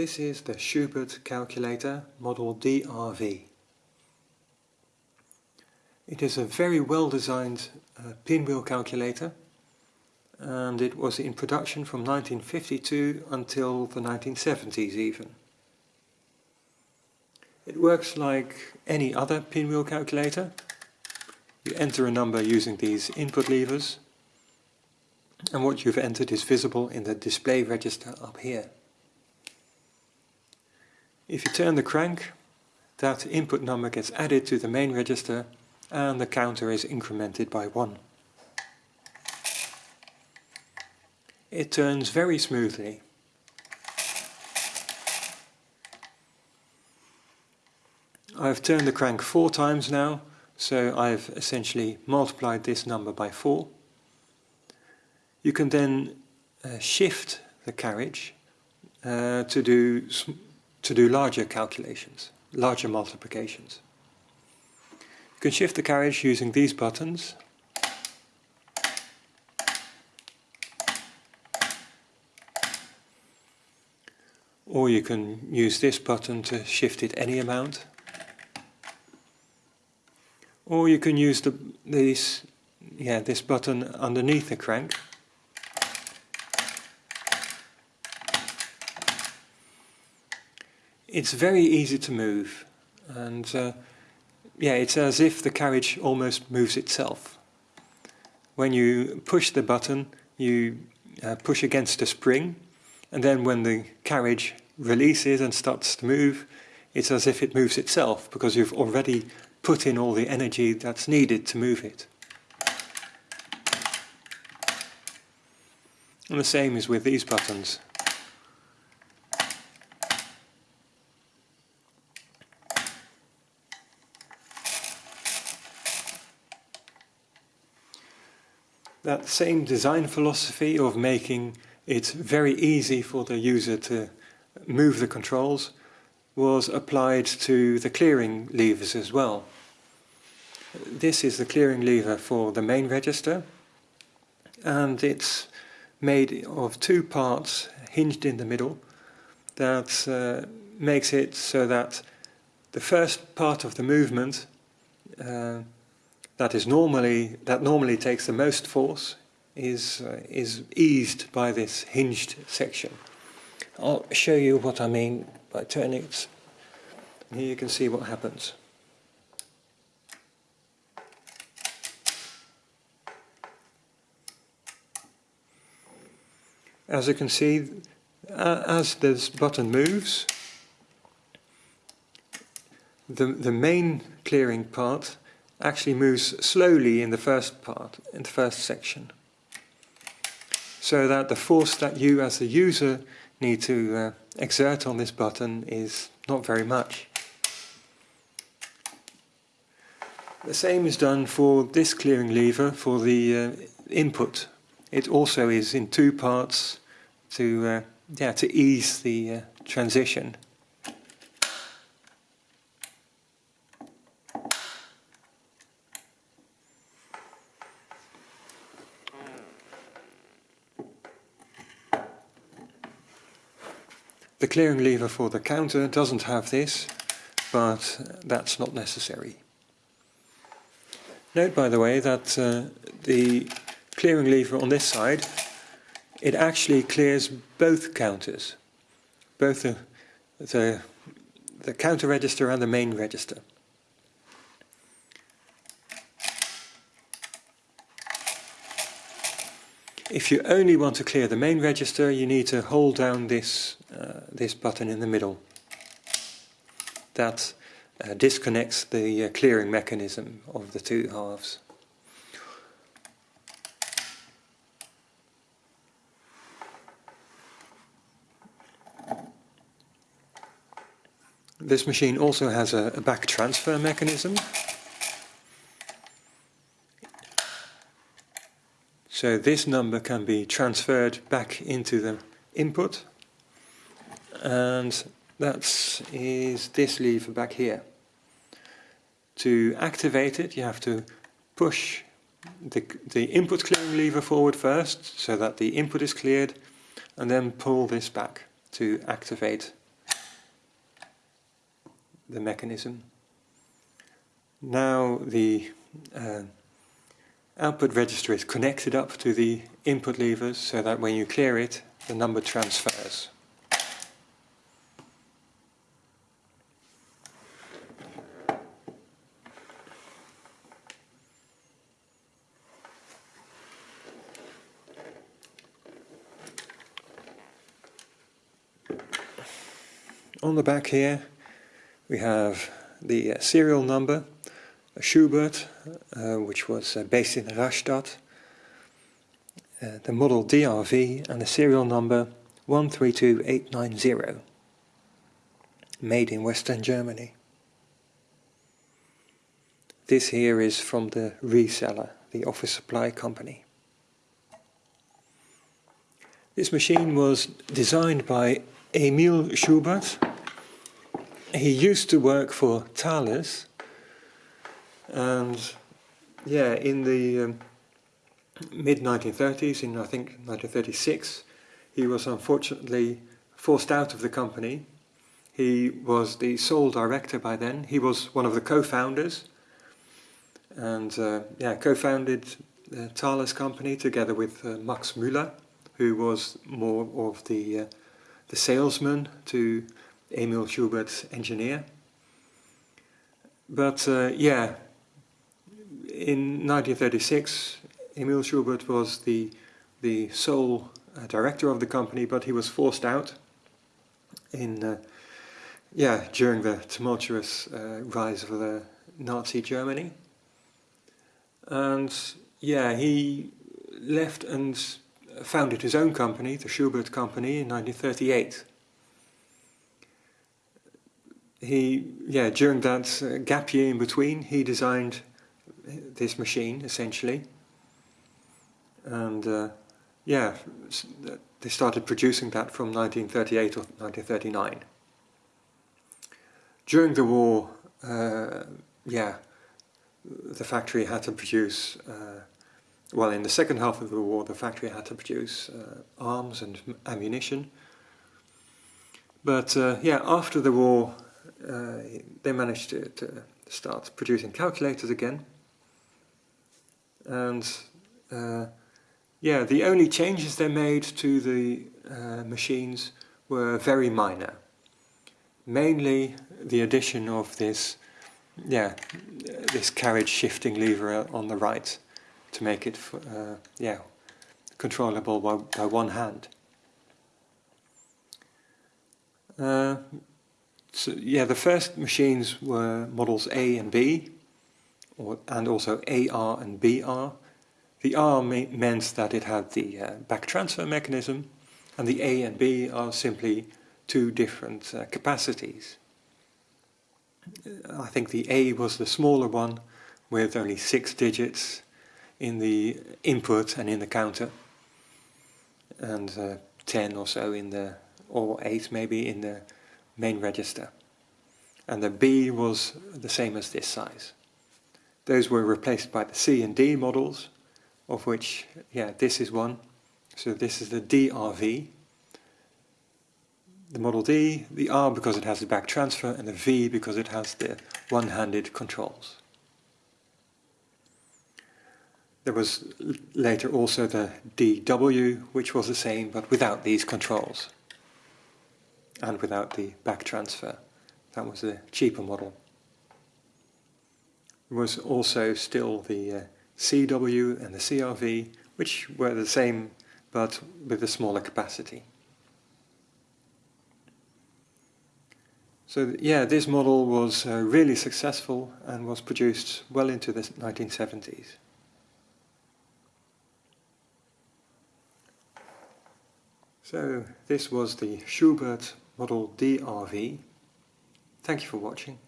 This is the Schubert calculator model DRV. It is a very well designed uh, pinwheel calculator and it was in production from 1952 until the 1970s even. It works like any other pinwheel calculator. You enter a number using these input levers and what you've entered is visible in the display register up here. If you turn the crank, that input number gets added to the main register and the counter is incremented by 1. It turns very smoothly. I've turned the crank four times now, so I've essentially multiplied this number by 4. You can then uh, shift the carriage uh, to do to do larger calculations, larger multiplications. You can shift the carriage using these buttons. Or you can use this button to shift it any amount. Or you can use the, these, yeah, this button underneath the crank it's very easy to move and uh, yeah it's as if the carriage almost moves itself. When you push the button you uh, push against a spring and then when the carriage releases and starts to move it's as if it moves itself because you've already put in all the energy that's needed to move it. And the same is with these buttons. That same design philosophy of making it very easy for the user to move the controls was applied to the clearing levers as well. This is the clearing lever for the main register and it's made of two parts hinged in the middle that uh, makes it so that the first part of the movement uh, that is normally that normally takes the most force is uh, is eased by this hinged section. I'll show you what I mean by turning it. Here you can see what happens. As you can see, uh, as this button moves, the, the main clearing part actually moves slowly in the first part, in the first section. So that the force that you as the user need to uh, exert on this button is not very much. The same is done for this clearing lever for the uh, input. It also is in two parts to, uh, yeah, to ease the uh, transition The clearing lever for the counter doesn't have this, but that's not necessary. Note by the way that uh, the clearing lever on this side, it actually clears both counters, both the, the, the counter register and the main register. If you only want to clear the main register, you need to hold down this, uh, this button in the middle. That uh, disconnects the uh, clearing mechanism of the two halves. This machine also has a, a back transfer mechanism So this number can be transferred back into the input and that is this lever back here. To activate it you have to push the, the input clearing lever forward first so that the input is cleared and then pull this back to activate the mechanism. Now the uh, output register is connected up to the input levers so that when you clear it, the number transfers. On the back here we have the uh, serial number, a Schubert, uh, which was uh, based in Rastatt, uh, the model DRV and the serial number 132890, made in Western Germany. This here is from the reseller, the office supply company. This machine was designed by Emil Schubert he used to work for Thales, and yeah, in the um, mid 1930s, in I think 1936, he was unfortunately forced out of the company. He was the sole director by then. He was one of the co-founders, and uh, yeah, co-founded the Thales company together with uh, Max Müller, who was more of the uh, the salesman to Emil Schubert's engineer. But uh, yeah, in 1936, Emil Schubert was the the sole uh, director of the company, but he was forced out in uh, yeah during the tumultuous uh, rise of the Nazi Germany. And yeah, he left and founded his own company, the Schubert Company, in 1938 he, yeah, during that uh, gap year in between, he designed this machine essentially, and uh, yeah, they started producing that from 1938 or 1939. During the war, uh, yeah, the factory had to produce. Uh, well, in the second half of the war, the factory had to produce uh, arms and ammunition. But uh, yeah, after the war, uh, they managed to, to, start producing calculators again. And uh, yeah, the only changes they made to the uh, machines were very minor. Mainly the addition of this, yeah, this carriage shifting lever on the right to make it, uh, yeah, controllable by, by one hand. Uh, so yeah, the first machines were models A and B, or, and also AR and BR. The R meant that it had the uh, back transfer mechanism, and the A and B are simply two different uh, capacities. I think the A was the smaller one, with only six digits in the input and in the counter, and uh, 10 or so in the, or 8 maybe in the main register. And the B was the same as this size. Those were replaced by the C and D models, of which, yeah, this is one. So this is the DRV. The Model D, the R because it has the back transfer, and the V because it has the one-handed controls. There was later also the DW, which was the same, but without these controls and without the back transfer. That was a cheaper model. There was also still the uh, CW and the CRV, which were the same but with a smaller capacity. So yeah, this model was uh, really successful and was produced well into the 1970s. So this was the Schubert Model DRV. Thank you for watching.